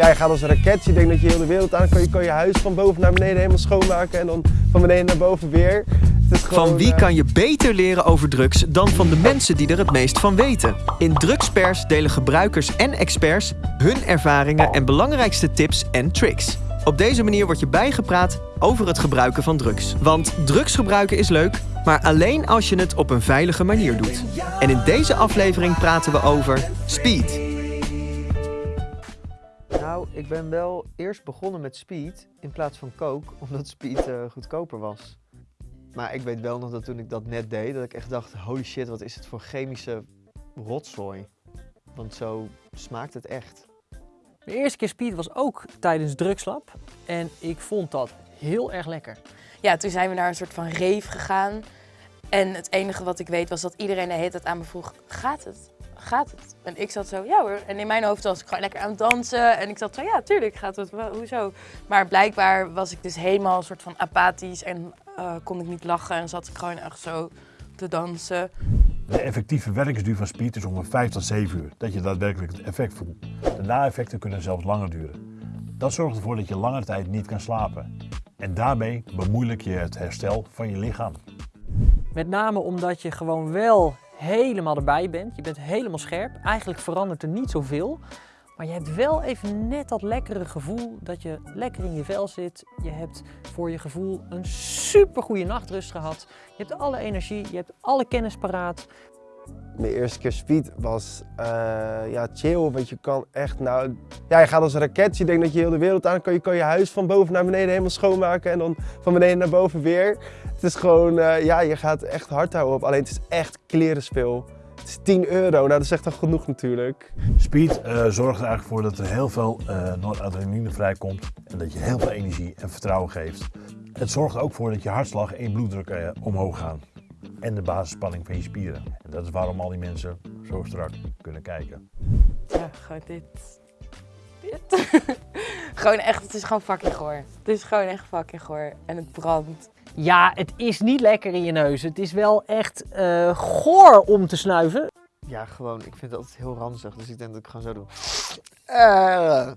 ja, je gaat als een raket. Je denkt dat je heel de wereld aan kan. Je kan je huis van boven naar beneden helemaal schoonmaken en dan van beneden naar boven weer. Gewoon, Van wie eh, kan je beter leren over drugs dan van de mensen die er het meest van weten? In Drugspers delen gebruikers en experts hun ervaringen en belangrijkste tips en tricks. Op deze manier word je bijgepraat over het gebruiken van drugs. Want drugs gebruiken is leuk, maar alleen als je het op een veilige manier doet. En in deze aflevering praten we over speed. Ik ben wel eerst begonnen met speed in plaats van coke, omdat speed eh, goedkoper was. Maar ik weet wel nog dat toen ik dat net deed, dat ik echt dacht, holy shit, wat is het voor chemische rotzooi. Want zo smaakt het echt. De eerste keer speed was ook tijdens drugslab. En ik vond dat heel erg lekker. Ja, toen zijn we naar een soort van rave gegaan. En het enige wat ik weet was dat iedereen de hele tijd aan me vroeg, gaat het? Gaat het? En ik zat zo, ja hoor. En in mijn hoofd was ik gewoon lekker aan het dansen. En ik zat zo, ja tuurlijk gaat het, Wel, hoezo? Maar blijkbaar was ik dus helemaal een soort van apathisch en eh, kon ik niet lachen. En zat ik gewoon echt zo te dansen. De effectieve werkingsduur van speed is ongeveer 5 tot 7 uur, dat je daadwerkelijk het effect voelt. De na-effecten kunnen zelfs langer duren. Dat zorgt ervoor dat je lange tijd niet kan slapen. En daarmee bemoeilijk je het herstel van je lichaam. Met name omdat je gewoon wel helemaal erbij bent. Je bent helemaal scherp. Eigenlijk verandert er niet zoveel. Maar je hebt wel even net dat lekkere gevoel dat je lekker in je vel zit. Je hebt voor je gevoel een super goede nachtrust gehad. Je hebt alle energie, je hebt alle kennis paraat. Mijn eerste keer speed was eh, ja, chill, want je kan echt nou... Ja, je gaat als een raket, je denkt dat je heel de wereld aan kan. Je kan je huis van boven naar beneden helemaal schoonmaken en dan van beneden naar boven weer. Het is gewoon, eh, ja, je gaat echt hard houden op. Alleen het is echt klerenspeel. Het is 10 euro, nou dat is echt al genoeg natuurlijk. Speed eh, zorgt er eigenlijk voor dat er heel veel eh noradrenaline vrijkomt en dat je heel veel energie en vertrouwen geeft. Het zorgt er ook voor dat je hartslag en je bloeddruk omhoog gaan. En de basisspanning van je spieren. En dat is waarom al die mensen zo strak kunnen kijken. Ja, gewoon dit. Dit. gewoon echt, het is gewoon fucking goor. Het is gewoon echt fucking goor. En het brandt. Ja, het is niet lekker in je neus. Het is wel echt eh, goor om te snuiven. Ja, gewoon, ik vind het altijd heel ranzig, dus ik denk dat ik gewoon zo doe. Eh,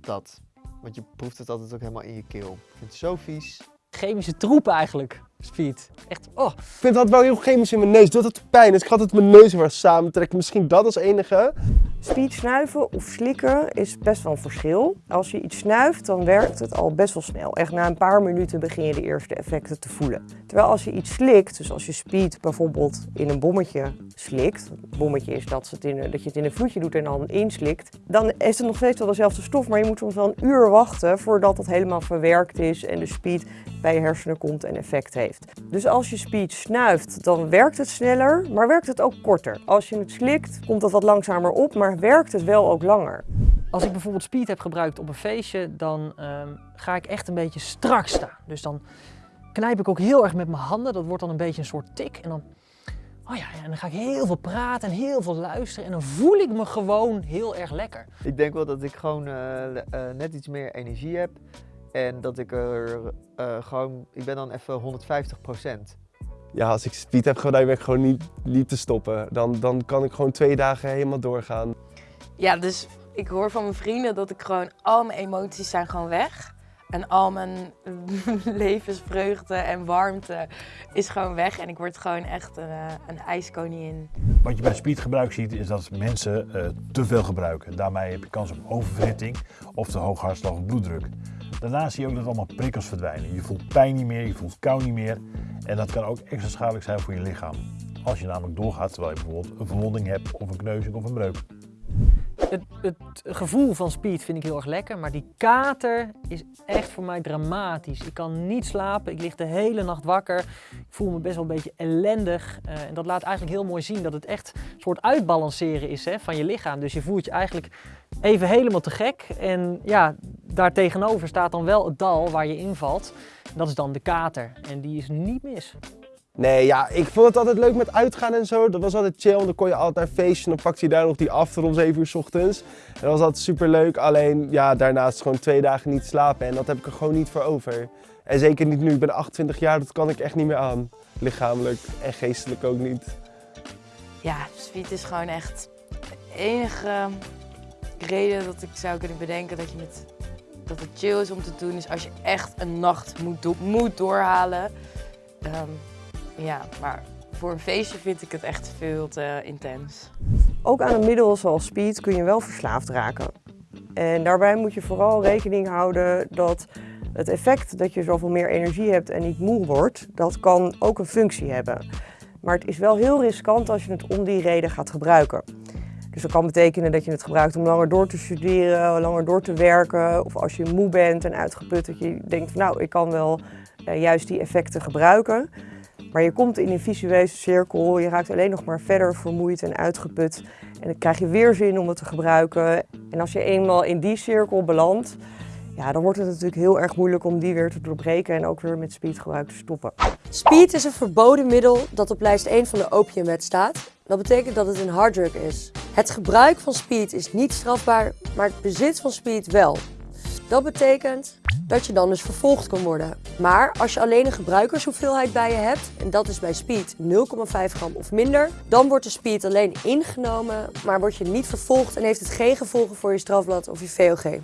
dat. Want je proeft het altijd ook helemaal in je keel. Ik vind het zo vies. Chemische troep eigenlijk, speed. Echt, oh. Ik vind dat wel heel chemisch in mijn neus, doet het pijn. Dus ik ga altijd mijn neus weer samentrekken. Misschien dat als enige. Speed snuiven of slikken is best wel een verschil. Als je iets snuift, dan werkt het al best wel snel. Echt na een paar minuten begin je de eerste effecten te voelen. Terwijl als je iets slikt, dus als je speed bijvoorbeeld in een bommetje slikt. Een bommetje is dat, het in, dat je het in een vloedje doet en dan inslikt. Dan is het nog steeds wel dezelfde stof, maar je moet soms wel een uur wachten voordat het helemaal verwerkt is en de speed bij je hersenen komt en effect heeft. Dus als je speed snuift, dan werkt het sneller, maar werkt het ook korter. Als je het slikt, komt het wat langzamer op, maar werkt het wel ook langer. Als ik bijvoorbeeld speed heb gebruikt op een feestje, dan ehm, ga ik echt een beetje strak staan. Dus dan knijp ik ook heel erg met mijn handen. Dat wordt dan een beetje een soort tik. En dan, oh ja, en dan ga ik heel veel praten en heel veel luisteren. En dan voel ik me gewoon heel erg lekker. Ik denk wel dat ik gewoon eh, eh, net iets meer energie heb. En dat ik er eh, gewoon, ik ben dan even 150 Ja, als ik speed heb gedaan, ben ik gewoon niet, niet te stoppen. Dan, dan kan ik gewoon twee dagen helemaal doorgaan. Ja, dus ik hoor van mijn vrienden dat ik gewoon, al mijn emoties zijn gewoon weg. En al mijn levensvreugde en warmte is gewoon weg. En ik word gewoon echt een, eh, een ijskoningin. Wat je bij speedgebruik ziet is dat mensen eh, te veel gebruiken. Daarmee heb je kans op oververhitting of te hoog hartslag of bloeddruk. Daarnaast zie je ook dat allemaal prikkels verdwijnen. Je voelt pijn niet meer, je voelt kou niet meer. En dat kan ook extra schadelijk zijn voor je lichaam. Als je namelijk doorgaat terwijl je bijvoorbeeld een verwonding hebt of een kneuzing of een breuk. Het, het gevoel van speed vind ik heel erg lekker, maar die kater is echt voor mij dramatisch. Ik kan niet slapen, ik lig de hele nacht wakker. Ik voel me best wel een beetje ellendig. Eh, en dat laat eigenlijk heel mooi zien dat het echt een soort uitbalanceren is hè, van je lichaam. Dus je voelt je eigenlijk even helemaal te gek. En ja, daartegenover staat dan wel het dal waar je invalt. En dat is dan de kater. En die is niet mis. Nee, ja, ik vond het altijd leuk met uitgaan en zo. Dat was altijd chill, want dan kon je altijd naar een feestje en dan pakte je daar nog die after om 7 uur 's ochtends. En dat was altijd super leuk, alleen ja, daarnaast gewoon twee dagen niet slapen en dat heb ik er gewoon niet voor over. En zeker niet nu, ik ben 28 jaar, dat kan ik echt niet meer aan. Lichamelijk en geestelijk ook niet. Ja, speed is gewoon echt het enige reden dat ik zou kunnen bedenken dat, je met, dat het chill is om te doen, is als je echt een nacht moet, moet doorhalen. Ehm, ja, maar voor een feestje vind ik het echt veel te intens. Ook aan een middel zoals speed kun je wel verslaafd raken. En daarbij moet je vooral rekening houden dat het effect dat je zoveel meer energie hebt en niet moe wordt, dat kan ook een functie hebben. Maar het is wel heel riskant als je het om die reden gaat gebruiken. Dus dat kan betekenen dat je het gebruikt om langer door te studeren, langer door te werken. Of als je moe bent en uitgeput, dat je denkt van nou, ik kan wel eh, juist die effecten gebruiken. Maar je komt in een visueuze cirkel, je raakt alleen nog maar verder vermoeid en uitgeput. En dan krijg je weer zin om het te gebruiken. En als je eenmaal in die cirkel belandt, ja, dan wordt het natuurlijk heel erg moeilijk om die weer te doorbreken en ook weer met speedgebruik te stoppen. Speed is een verboden middel dat op lijst 1 van de opiumwet staat. Dat betekent dat het een harddrug is. Het gebruik van speed is niet strafbaar, maar het bezit van speed wel. Dat betekent dat je dan dus vervolgd kan worden. Maar als je alleen een gebruikershoeveelheid bij je hebt, en dat is bij speed 0,5 gram of minder, dan wordt de speed alleen ingenomen, maar word je niet vervolgd en heeft het geen gevolgen voor je strafblad of je VOG.